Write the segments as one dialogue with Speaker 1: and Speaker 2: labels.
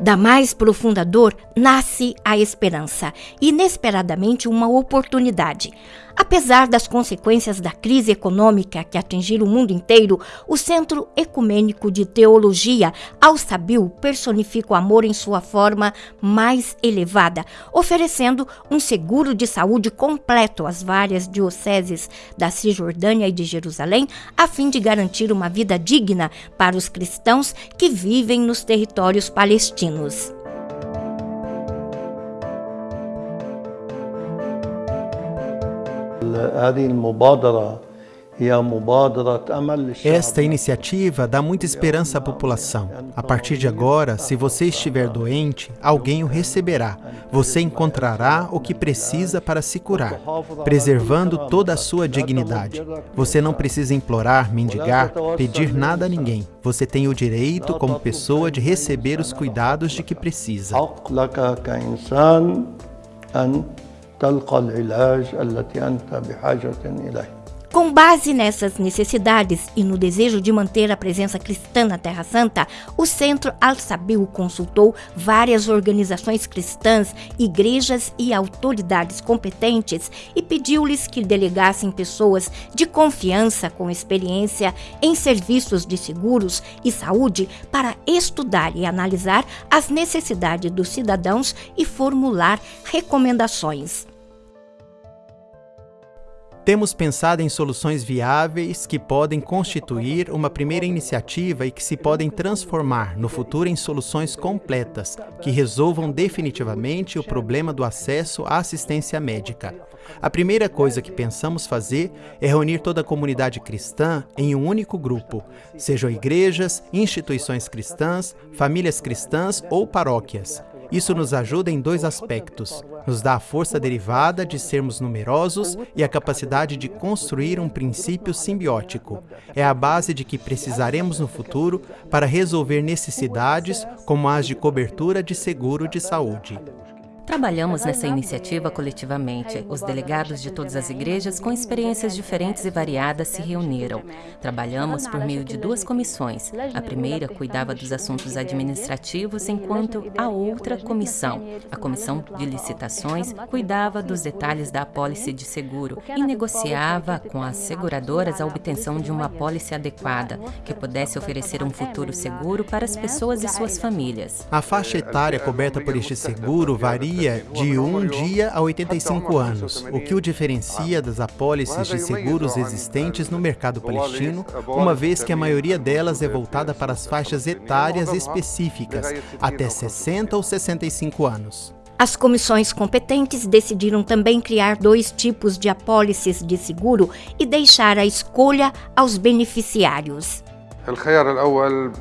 Speaker 1: Da mais profunda dor nasce a esperança, inesperadamente uma oportunidade. Apesar das consequências da crise econômica que atingiu o mundo inteiro, o Centro Ecumênico de Teologia Al-Sabil personifica o amor em sua forma mais elevada, oferecendo um seguro de saúde completo às várias dioceses da Cisjordânia e de Jerusalém, a fim de garantir uma vida digna para os cristãos que vivem nos territórios palestinos. Latinos.
Speaker 2: هذه المبادرة Esta iniciativa dá muita esperança à população. A partir de agora, se você estiver doente, alguém o receberá. Você encontrará o que precisa para se curar, preservando toda a sua dignidade. Você não precisa implorar, mendigar, pedir nada a ninguém. Você tem o direito, como pessoa, de receber os cuidados de que precisa.
Speaker 1: تلقى العلاج التي أنت بحاجة إليه com base nessas necessidades e no desejo de manter a presença cristã na Terra Santa, o Centro Al-Sabil consultou várias organizações cristãs, igrejas e autoridades competentes e pediu-lhes que delegassem pessoas de confiança com experiência em serviços de seguros e saúde para estudar e analisar as necessidades dos cidadãos e formular recomendações.
Speaker 2: Temos pensado em soluções viáveis que podem constituir uma primeira iniciativa e que se podem transformar no futuro em soluções completas que resolvam definitivamente o problema do acesso à assistência médica. A primeira coisa que pensamos fazer é reunir toda a comunidade cristã em um único grupo, sejam igrejas, instituições cristãs, famílias cristãs ou paróquias. Isso nos ajuda em dois aspectos. Nos dá a força derivada de sermos numerosos e a capacidade de construir um princípio simbiótico. É a base de que precisaremos no futuro para resolver necessidades como as de cobertura de seguro de saúde.
Speaker 3: Trabalhamos nessa iniciativa coletivamente. Os delegados de todas as igrejas, com experiências diferentes e variadas, se reuniram. Trabalhamos por meio de duas comissões. A primeira cuidava dos assuntos administrativos, enquanto a outra comissão, a comissão de licitações, cuidava dos detalhes da apólice de seguro e negociava com as seguradoras a obtenção de uma apólice adequada, que pudesse oferecer um futuro seguro para as pessoas e suas famílias.
Speaker 2: A faixa etária coberta por este seguro varia varia de um dia a 85 anos, o que o diferencia das apólices de seguros existentes no mercado palestino, uma vez que a maioria delas é voltada para as faixas etárias específicas, até 60 ou 65 anos.
Speaker 1: As comissões competentes decidiram também criar dois tipos de apólices de seguro e deixar a escolha aos beneficiários. الخيار الأول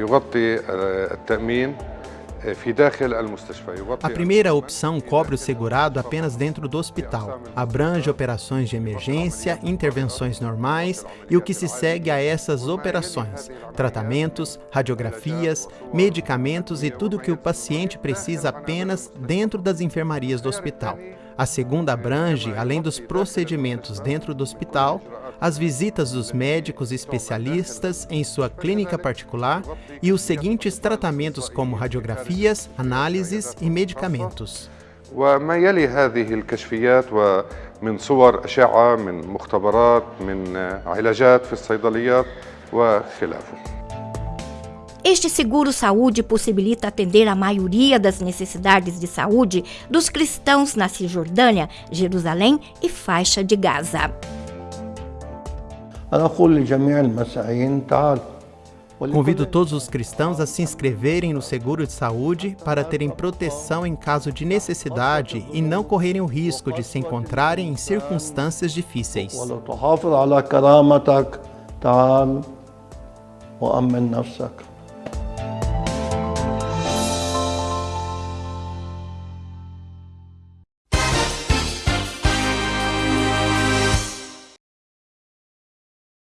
Speaker 1: يغطي
Speaker 2: التأمين a primeira opção cobre o segurado apenas dentro do hospital. Abrange operações de emergência, intervenções normais e o que se segue a essas operações: tratamentos, radiografias, medicamentos e tudo o que o paciente precisa apenas dentro das enfermarias do hospital. A segunda abrange, além dos procedimentos dentro do hospital, as visitas dos médicos especialistas em sua clínica particular e os seguintes tratamentos como radiografias, análises e medicamentos. وما يلي هذه الكشفيات ومن صور أشعة من مختبرات من علاجات في الصيدليات
Speaker 1: وخلافه este seguro-saúde possibilita atender a maioria das necessidades de saúde dos cristãos na Cisjordânia, Jerusalém e faixa de Gaza.
Speaker 2: Convido todos os cristãos a se inscreverem no seguro de saúde para terem proteção em caso de necessidade e não correrem o risco de se encontrarem em circunstâncias difíceis. وأمن نفسك